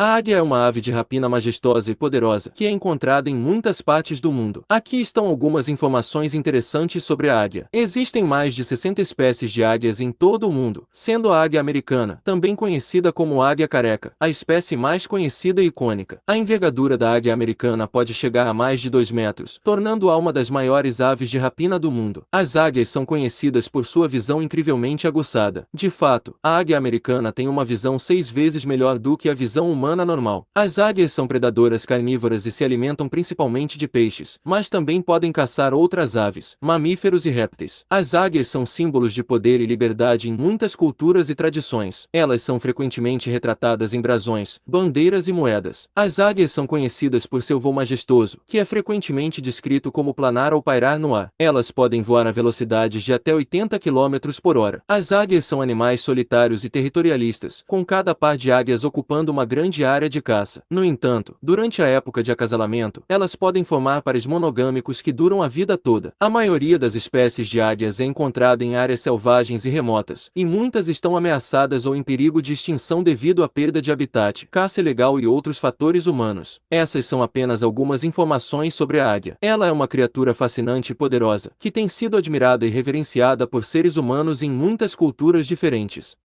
A águia é uma ave de rapina majestosa e poderosa que é encontrada em muitas partes do mundo. Aqui estão algumas informações interessantes sobre a águia. Existem mais de 60 espécies de águias em todo o mundo, sendo a águia americana, também conhecida como águia careca, a espécie mais conhecida e icônica. A envergadura da águia americana pode chegar a mais de 2 metros, tornando-a uma das maiores aves de rapina do mundo. As águias são conhecidas por sua visão incrivelmente aguçada. De fato, a águia americana tem uma visão seis vezes melhor do que a visão humana normal. As águias são predadoras carnívoras e se alimentam principalmente de peixes, mas também podem caçar outras aves, mamíferos e répteis. As águias são símbolos de poder e liberdade em muitas culturas e tradições. Elas são frequentemente retratadas em brasões, bandeiras e moedas. As águias são conhecidas por seu voo majestoso, que é frequentemente descrito como planar ou pairar no ar. Elas podem voar a velocidades de até 80 km por hora. As águias são animais solitários e territorialistas, com cada par de águias ocupando uma grande área de caça. No entanto, durante a época de acasalamento, elas podem formar pares monogâmicos que duram a vida toda. A maioria das espécies de águias é encontrada em áreas selvagens e remotas, e muitas estão ameaçadas ou em perigo de extinção devido à perda de habitat, caça ilegal e outros fatores humanos. Essas são apenas algumas informações sobre a águia. Ela é uma criatura fascinante e poderosa, que tem sido admirada e reverenciada por seres humanos em muitas culturas diferentes.